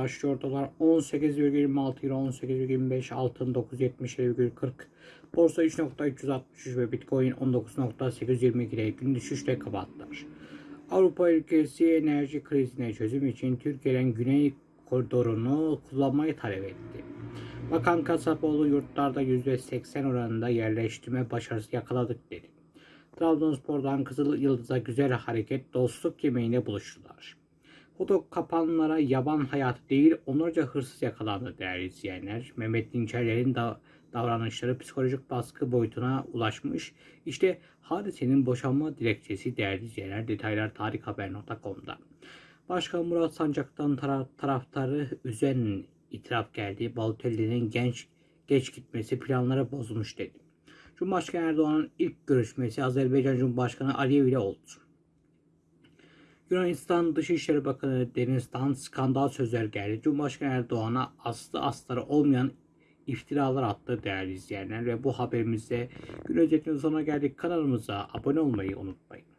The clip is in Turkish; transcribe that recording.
Başlıyor dolar 18,26 euro 18,25 altın 9.70,40 Borsa 3.363 ve Bitcoin 19.822 ile gün düşüşle kapattılar. Avrupa ülkesi enerji krizine çözüm için Türkiye'den Güney koridorunu kullanmayı talep etti. Bakan Kasapoğlu yurtlarda %80 oranında yerleştirme başarısı yakaladık dedi. Trabzonspor'dan Kızıl Yıldız'a güzel hareket dostluk yemeğine buluştular. Foto kapanlara yaban hayatı değil onlarca hırsız yakalandı değerli izleyenler. Mehmet Dinçerler'in da davranışları psikolojik baskı boyutuna ulaşmış. İşte hadisenin boşanma dilekçesi değerli izleyenler. Detaylar tarikhaber.com'da. Başkan Murat Sancak'tan tara- taraftarı üzen itiraf geldi. Balotelli'nin genç geç gitmesi planları bozmuş dedi. Cumhurbaşkanı Erdoğan'ın ilk görüşmesi Azerbaycan Cumhurbaşkanı Aliyev ile oldu. Yunanistan Dışişleri Bakanı Deniz'den skandal sözler geldi. Cumhurbaşkanı Erdoğan'a aslı astarı olmayan iftiralar attı değerli izleyenler ve bu haberimizde gün özetinin sonuna geldik. Kanalımıza abone olmayı unutmayın.